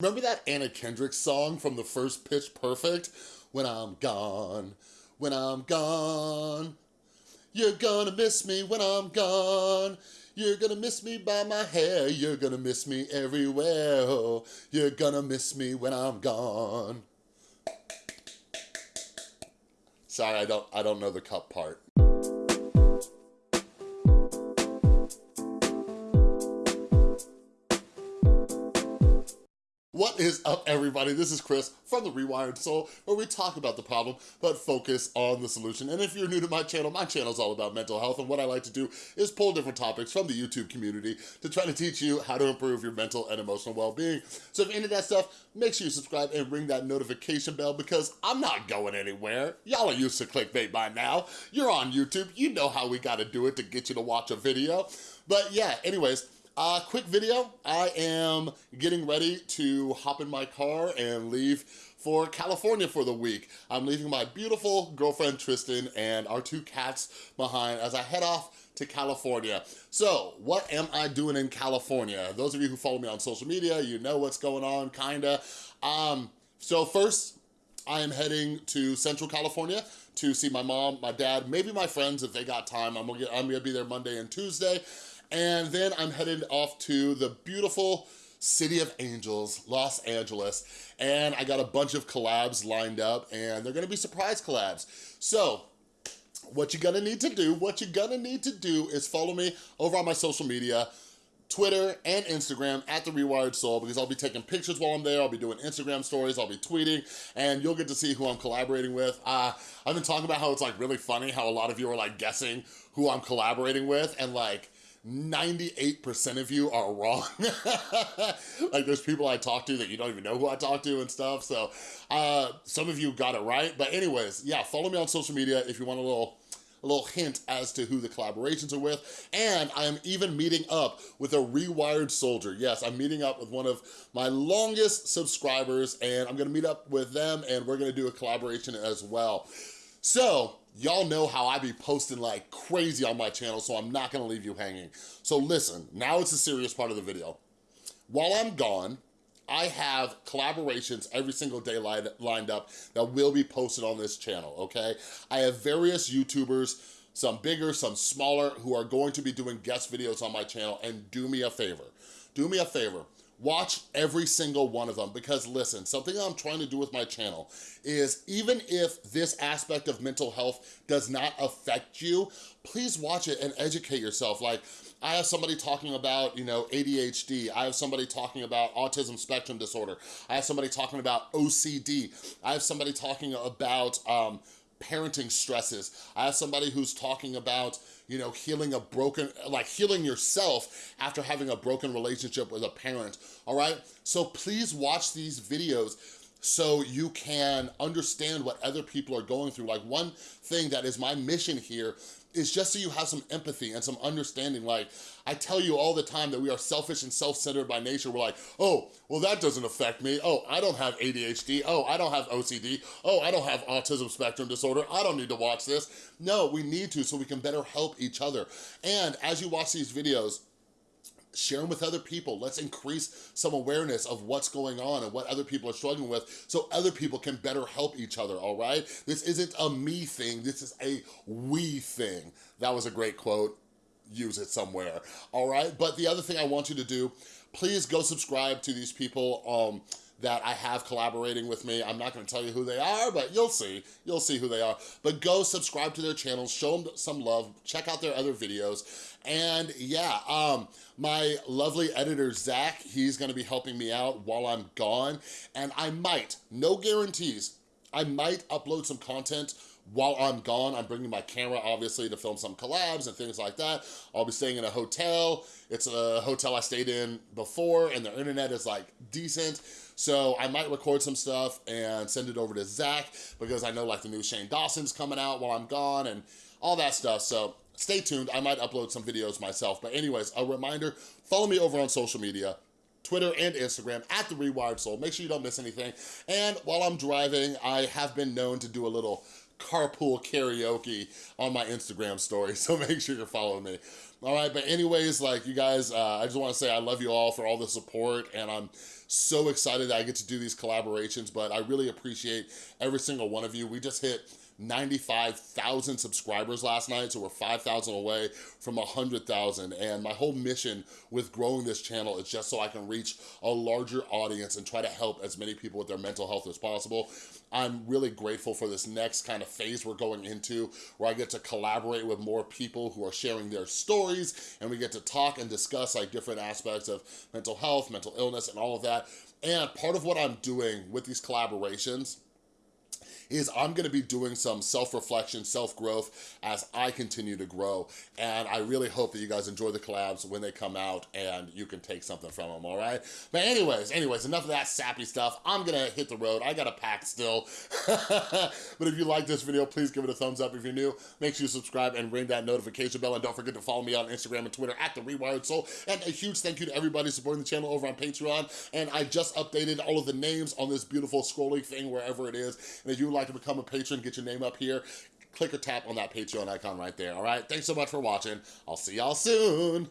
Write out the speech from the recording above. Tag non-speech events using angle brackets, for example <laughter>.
Remember that Anna Kendrick song from the first Pitch Perfect? When I'm gone, when I'm gone, you're gonna miss me when I'm gone. You're gonna miss me by my hair. You're gonna miss me everywhere. Oh, you're gonna miss me when I'm gone. Sorry, I don't, I don't know the cup part. Is up, everybody? This is Chris from The Rewired Soul, where we talk about the problem, but focus on the solution. And if you're new to my channel, my channel is all about mental health, and what I like to do is pull different topics from the YouTube community to try to teach you how to improve your mental and emotional well-being. So if you're into that stuff, make sure you subscribe and ring that notification bell because I'm not going anywhere. Y'all are used to clickbait by now. You're on YouTube. You know how we gotta do it to get you to watch a video. But yeah, anyways, uh, quick video, I am getting ready to hop in my car and leave for California for the week. I'm leaving my beautiful girlfriend Tristan and our two cats behind as I head off to California. So what am I doing in California? Those of you who follow me on social media, you know what's going on, kinda. Um, so first, I am heading to Central California to see my mom, my dad, maybe my friends if they got time. I'm gonna, get, I'm gonna be there Monday and Tuesday. And then I'm headed off to the beautiful City of Angels, Los Angeles, and I got a bunch of collabs lined up, and they're gonna be surprise collabs. So, what you're gonna need to do, what you're gonna need to do is follow me over on my social media, Twitter and Instagram at The Rewired Soul because I'll be taking pictures while I'm there. I'll be doing Instagram stories. I'll be tweeting and you'll get to see who I'm collaborating with. Uh, I've been talking about how it's like really funny how a lot of you are like guessing who I'm collaborating with and like 98% of you are wrong. <laughs> like there's people I talk to that you don't even know who I talk to and stuff. So uh, some of you got it right. But anyways, yeah, follow me on social media if you want a little a little hint as to who the collaborations are with. And I am even meeting up with a Rewired Soldier. Yes, I'm meeting up with one of my longest subscribers and I'm gonna meet up with them and we're gonna do a collaboration as well. So, y'all know how I be posting like crazy on my channel, so I'm not gonna leave you hanging. So listen, now it's a serious part of the video. While I'm gone, I have collaborations every single day lined up that will be posted on this channel, okay? I have various YouTubers, some bigger, some smaller, who are going to be doing guest videos on my channel, and do me a favor. Do me a favor Watch every single one of them because listen, something I'm trying to do with my channel is even if this aspect of mental health does not affect you, please watch it and educate yourself. Like I have somebody talking about, you know, ADHD. I have somebody talking about autism spectrum disorder. I have somebody talking about OCD. I have somebody talking about um, parenting stresses. I have somebody who's talking about, you know, healing a broken, like healing yourself after having a broken relationship with a parent, all right? So please watch these videos so you can understand what other people are going through. Like one thing that is my mission here is just so you have some empathy and some understanding. Like, I tell you all the time that we are selfish and self-centered by nature. We're like, oh, well, that doesn't affect me. Oh, I don't have ADHD. Oh, I don't have OCD. Oh, I don't have autism spectrum disorder. I don't need to watch this. No, we need to so we can better help each other. And as you watch these videos, share them with other people. Let's increase some awareness of what's going on and what other people are struggling with so other people can better help each other, all right? This isn't a me thing, this is a we thing. That was a great quote, use it somewhere, all right? But the other thing I want you to do, please go subscribe to these people. Um, that I have collaborating with me. I'm not gonna tell you who they are, but you'll see. You'll see who they are. But go subscribe to their channels, show them some love, check out their other videos. And yeah, um, my lovely editor, Zach, he's gonna be helping me out while I'm gone. And I might, no guarantees, I might upload some content while I'm gone, I'm bringing my camera, obviously, to film some collabs and things like that. I'll be staying in a hotel. It's a hotel I stayed in before, and the internet is, like, decent. So I might record some stuff and send it over to Zach, because I know, like, the new Shane Dawson's coming out while I'm gone, and all that stuff. So stay tuned. I might upload some videos myself. But anyways, a reminder, follow me over on social media. Twitter and Instagram at The Rewired Soul. Make sure you don't miss anything. And while I'm driving, I have been known to do a little carpool karaoke on my Instagram story, <laughs> so make sure you're following me. All right, but anyways, like you guys, uh, I just wanna say I love you all for all the support and I'm so excited that I get to do these collaborations, but I really appreciate every single one of you. We just hit 95,000 subscribers last night, so we're 5,000 away from 100,000. And my whole mission with growing this channel is just so I can reach a larger audience and try to help as many people with their mental health as possible. I'm really grateful for this next kind of phase we're going into where I get to collaborate with more people who are sharing their stories and we get to talk and discuss like different aspects of mental health, mental illness, and all of that. And part of what I'm doing with these collaborations is I'm gonna be doing some self-reflection, self-growth as I continue to grow. And I really hope that you guys enjoy the collabs when they come out and you can take something from them, all right? But anyways, anyways, enough of that sappy stuff. I'm gonna hit the road. I got a pack still. <laughs> but if you like this video, please give it a thumbs up. If you're new, make sure you subscribe and ring that notification bell. And don't forget to follow me on Instagram and Twitter at The Rewired Soul. And a huge thank you to everybody supporting the channel over on Patreon. And I just updated all of the names on this beautiful scrolling thing wherever it is. And if you like to become a patron, get your name up here, click or tap on that Patreon icon right there, all right? Thanks so much for watching. I'll see y'all soon.